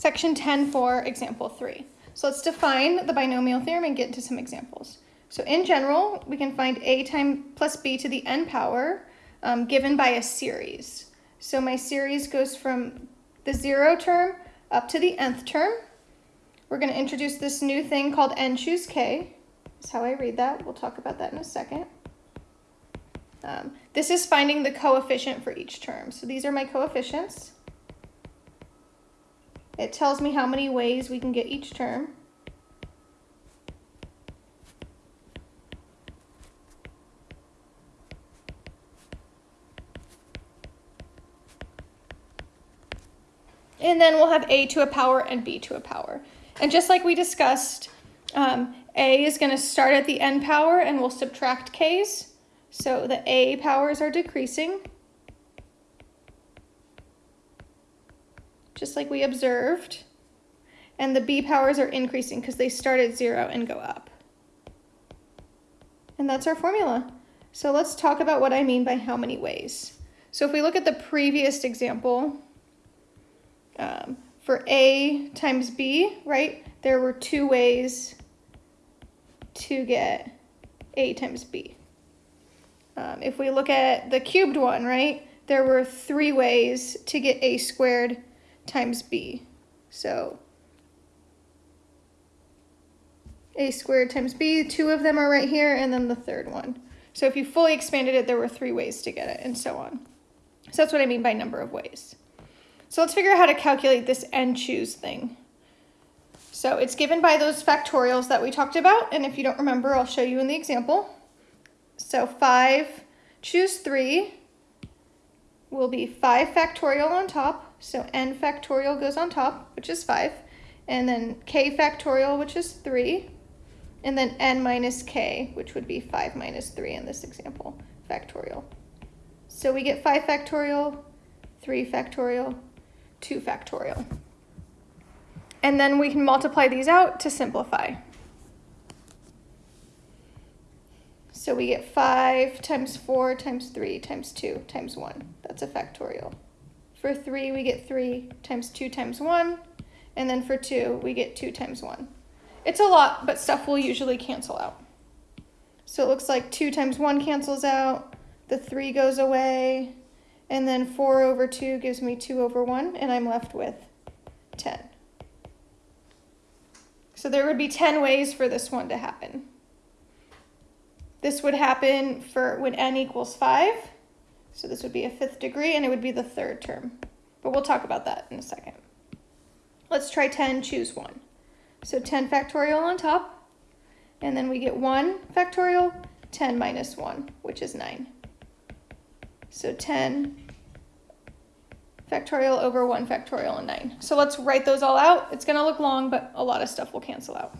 section 10 for example 3. So let's define the binomial theorem and get into some examples. So in general, we can find a times plus b to the n power um, given by a series. So my series goes from the zero term up to the nth term. We're going to introduce this new thing called n choose k. That's how I read that. We'll talk about that in a second. Um, this is finding the coefficient for each term. So these are my coefficients. It tells me how many ways we can get each term. And then we'll have a to a power and b to a power. And just like we discussed, um, a is going to start at the n power and we'll subtract k's. So the a powers are decreasing. Just like we observed. And the b powers are increasing because they start at zero and go up. And that's our formula. So let's talk about what I mean by how many ways. So if we look at the previous example, um, for a times b, right, there were two ways to get a times b. Um, if we look at the cubed one, right, there were three ways to get a squared times b. So a squared times b, two of them are right here, and then the third one. So if you fully expanded it, there were three ways to get it, and so on. So that's what I mean by number of ways. So let's figure out how to calculate this n choose thing. So it's given by those factorials that we talked about, and if you don't remember, I'll show you in the example. So 5 choose 3 will be 5 factorial on top, so n factorial goes on top, which is 5. And then k factorial, which is 3. And then n minus k, which would be 5 minus 3 in this example, factorial. So we get 5 factorial, 3 factorial, 2 factorial. And then we can multiply these out to simplify. So we get 5 times 4 times 3 times 2 times 1. That's a factorial. For 3, we get 3 times 2 times 1. And then for 2, we get 2 times 1. It's a lot, but stuff will usually cancel out. So it looks like 2 times 1 cancels out, the 3 goes away, and then 4 over 2 gives me 2 over 1, and I'm left with 10. So there would be 10 ways for this one to happen. This would happen for when n equals 5. So this would be a fifth degree and it would be the third term. But we'll talk about that in a second. Let's try 10, choose 1. So 10 factorial on top, and then we get 1 factorial, 10 minus 1, which is 9. So 10 factorial over 1 factorial and 9. So let's write those all out. It's going to look long, but a lot of stuff will cancel out.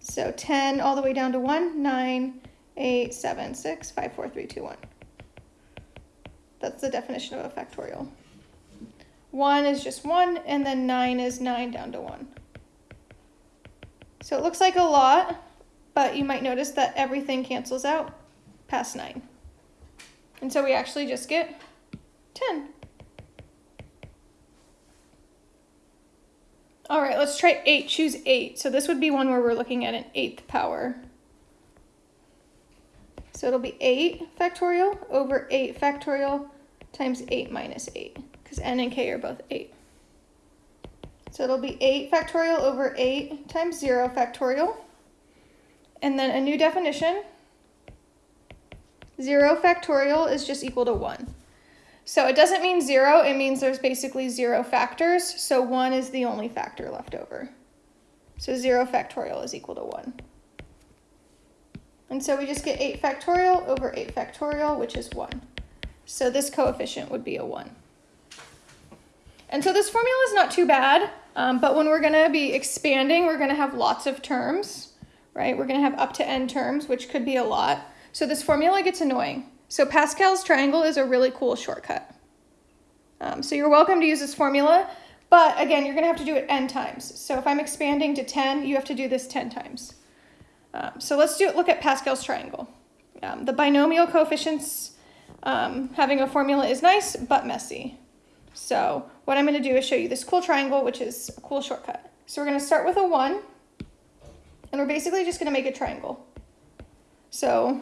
So 10 all the way down to 1, 9, 8, 7, 6, 5, 4, 3, 2, 1. That's the definition of a factorial. 1 is just 1, and then 9 is 9 down to 1. So it looks like a lot, but you might notice that everything cancels out past 9. And so we actually just get 10. All right, let's try 8. Choose 8. So this would be one where we're looking at an eighth power. So it'll be 8 factorial over 8 factorial times 8 minus 8, because n and k are both 8. So it'll be 8 factorial over 8 times 0 factorial. And then a new definition. 0 factorial is just equal to 1. So it doesn't mean 0, it means there's basically 0 factors, so 1 is the only factor left over. So 0 factorial is equal to 1. And so we just get 8 factorial over 8 factorial, which is 1. So this coefficient would be a 1. And so this formula is not too bad, um, but when we're going to be expanding, we're going to have lots of terms, right? We're going to have up to n terms, which could be a lot. So this formula gets annoying. So Pascal's triangle is a really cool shortcut. Um, so you're welcome to use this formula, but again, you're going to have to do it n times. So if I'm expanding to 10, you have to do this 10 times. Um, so let's do look at Pascal's triangle. Um, the binomial coefficients, um, having a formula is nice, but messy. So what I'm going to do is show you this cool triangle, which is a cool shortcut. So we're going to start with a 1, and we're basically just going to make a triangle. So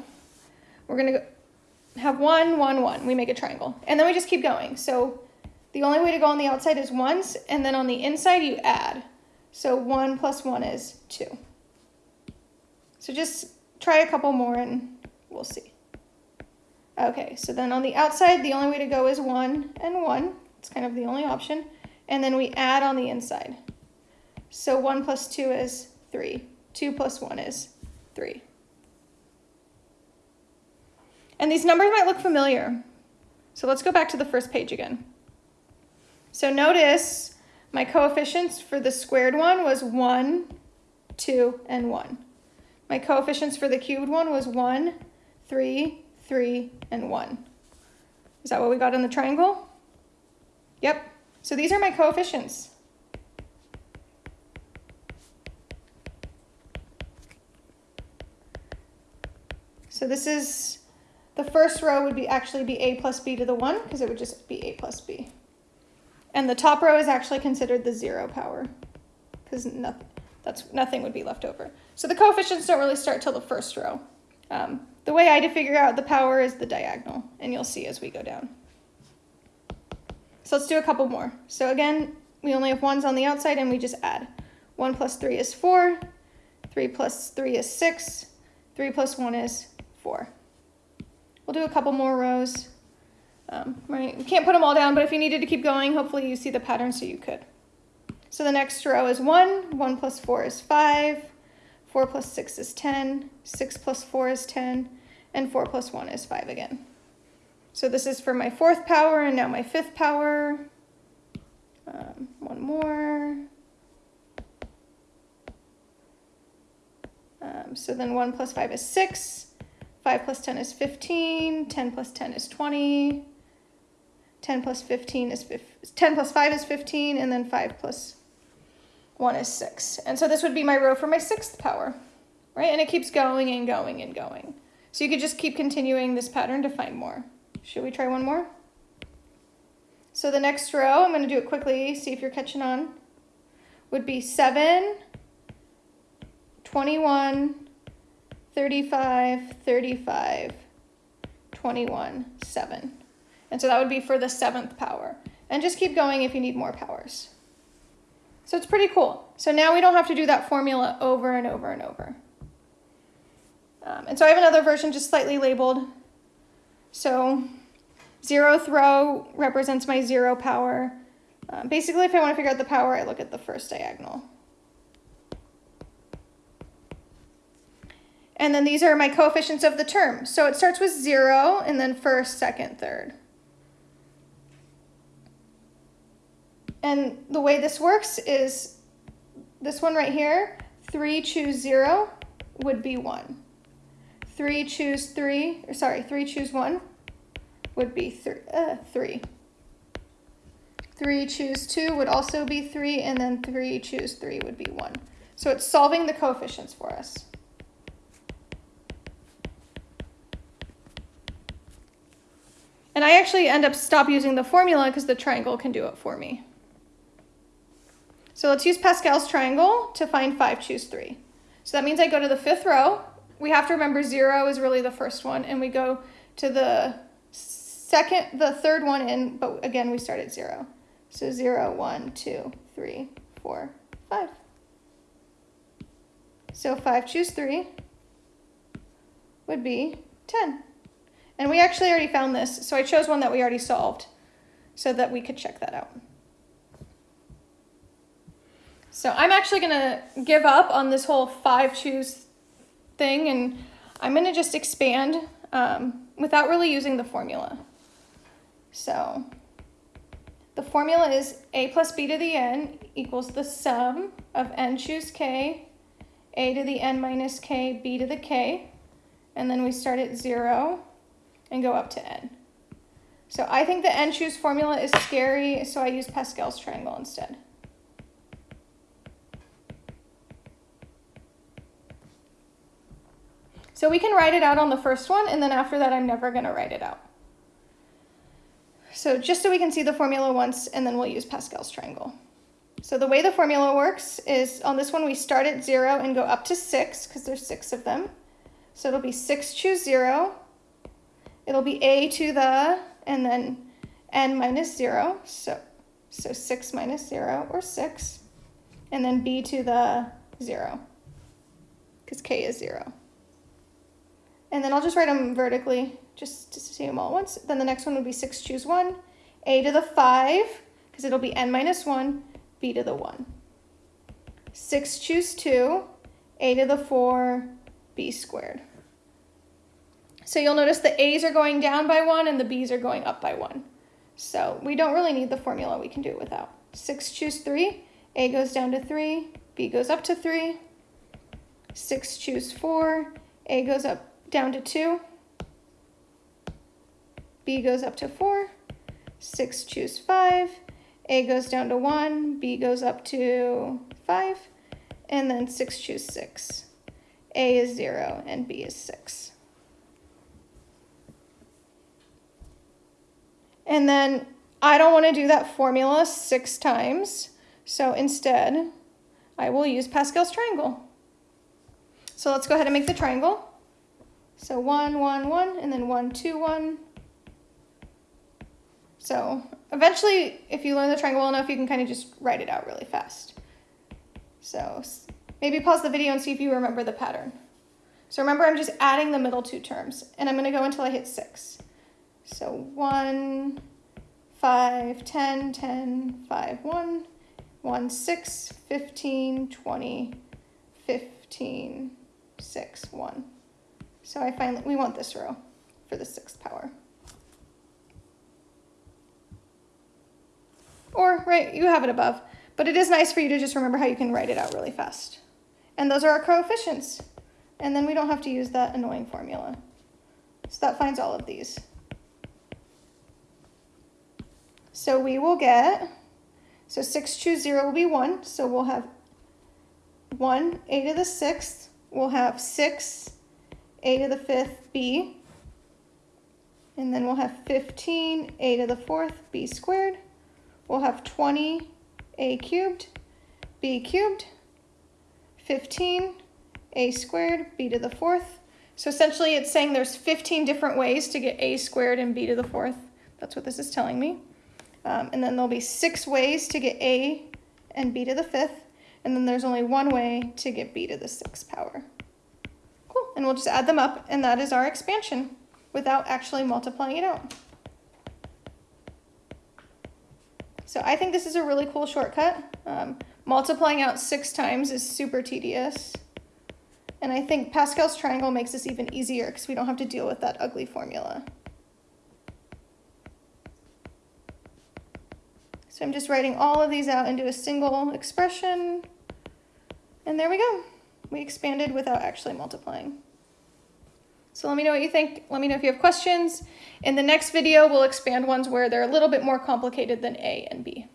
we're going to have 1, 1, 1. We make a triangle. And then we just keep going. So the only way to go on the outside is once, and then on the inside you add. So 1 plus 1 is 2. So just try a couple more and we'll see. Okay, so then on the outside, the only way to go is 1 and 1. It's kind of the only option. And then we add on the inside. So 1 plus 2 is 3. 2 plus 1 is 3. And these numbers might look familiar. So let's go back to the first page again. So notice my coefficients for the squared one was 1, 2, and 1. My coefficients for the cubed one was 1, 3, 3, and 1. Is that what we got in the triangle? Yep. So these are my coefficients. So this is, the first row would be actually be a plus b to the 1 because it would just be a plus b. And the top row is actually considered the zero power because nothing, that's, nothing would be left over. So the coefficients don't really start till the first row. Um, the way I to figure out the power is the diagonal, and you'll see as we go down. So let's do a couple more. So again, we only have ones on the outside and we just add. 1 plus 3 is 4, 3 plus 3 is 6, 3 plus 1 is 4. We'll do a couple more rows. Um, right, we can't put them all down, but if you needed to keep going, hopefully you see the pattern so you could. So the next row is 1, 1 plus 4 is 5, 4 plus 6 is 10, 6 plus 4 is 10, and 4 plus 1 is 5 again. So this is for my fourth power, and now my fifth power. Um, one more. Um, so then 1 plus 5 is 6, 5 plus 10 is 15, 10 plus 10 is 20, 10 plus 15 is 10 plus 5 is 15, and then 5 plus 1 is 6. And so this would be my row for my sixth power, right? And it keeps going and going and going. So you could just keep continuing this pattern to find more. Should we try one more? So the next row, I'm going to do it quickly, see if you're catching on, would be 7, 21, 35, 35, 21, 7. And so that would be for the seventh power. And just keep going if you need more powers. So it's pretty cool. So now we don't have to do that formula over and over and over. Um, and so I have another version just slightly labeled. So zero throw represents my zero power. Um, basically, if I want to figure out the power, I look at the first diagonal. And then these are my coefficients of the term. So it starts with zero and then first, second, third. And the way this works is this one right here, 3 choose 0 would be 1. 3 choose 3, or sorry, 3 choose 1 would be uh, 3. 3 choose 2 would also be 3, and then 3 choose 3 would be 1. So it's solving the coefficients for us. And I actually end up stop using the formula because the triangle can do it for me. So let's use Pascal's triangle to find 5, choose 3. So that means I go to the fifth row. We have to remember 0 is really the first one, and we go to the second, the third one in, but again, we start at 0. So 0, 1, 2, 3, 4, 5. So 5 choose 3 would be 10. And we actually already found this, so I chose one that we already solved so that we could check that out. So I'm actually going to give up on this whole five choose thing and I'm going to just expand um, without really using the formula. So the formula is a plus b to the n equals the sum of n choose k, a to the n minus k, b to the k, and then we start at 0 and go up to n. So I think the n choose formula is scary, so I use Pascal's triangle instead. So we can write it out on the first one, and then after that, I'm never going to write it out. So just so we can see the formula once, and then we'll use Pascal's triangle. So the way the formula works is on this one, we start at zero and go up to six, because there's six of them. So it'll be six choose zero. It'll be a to the, and then n minus zero. So, so six minus zero, or six. And then b to the zero, because k is zero. And then I'll just write them vertically just to see them all at once. Then the next one would be 6 choose 1, a to the 5, because it'll be n minus 1, b to the 1. 6 choose 2, a to the 4, b squared. So you'll notice the a's are going down by 1 and the b's are going up by 1. So we don't really need the formula, we can do it without. 6 choose 3, a goes down to 3, b goes up to 3. 6 choose 4, a goes up down to 2. B goes up to 4. 6 choose 5. A goes down to 1. B goes up to 5. And then 6 choose 6. A is 0 and B is 6. And then I don't want to do that formula six times. So instead, I will use Pascal's triangle. So let's go ahead and make the triangle. So one, one, one, and then one, two, one. So eventually, if you learn the triangle well enough, you can kind of just write it out really fast. So maybe pause the video and see if you remember the pattern. So remember, I'm just adding the middle two terms, and I'm going to go until I hit six. So one, five, 10, 10, 5, 1, 1, 6, 15, 20, 15, 6, 1. So I find we want this row for the sixth power. Or, right, you have it above. But it is nice for you to just remember how you can write it out really fast. And those are our coefficients. And then we don't have to use that annoying formula. So that finds all of these. So we will get, so 6 choose 0 will be 1. So we'll have 1, a to the 6th. We'll have 6 a to the fifth b. And then we'll have 15 a to the fourth b squared. We'll have 20 a cubed b cubed. 15 a squared b to the fourth. So essentially it's saying there's 15 different ways to get a squared and b to the fourth. That's what this is telling me. Um, and then there'll be six ways to get a and b to the fifth. And then there's only one way to get b to the sixth power and we'll just add them up, and that is our expansion without actually multiplying it out. So I think this is a really cool shortcut. Um, multiplying out six times is super tedious. And I think Pascal's triangle makes this even easier because we don't have to deal with that ugly formula. So I'm just writing all of these out into a single expression. And there we go. We expanded without actually multiplying. So let me know what you think. Let me know if you have questions. In the next video, we'll expand ones where they're a little bit more complicated than A and B.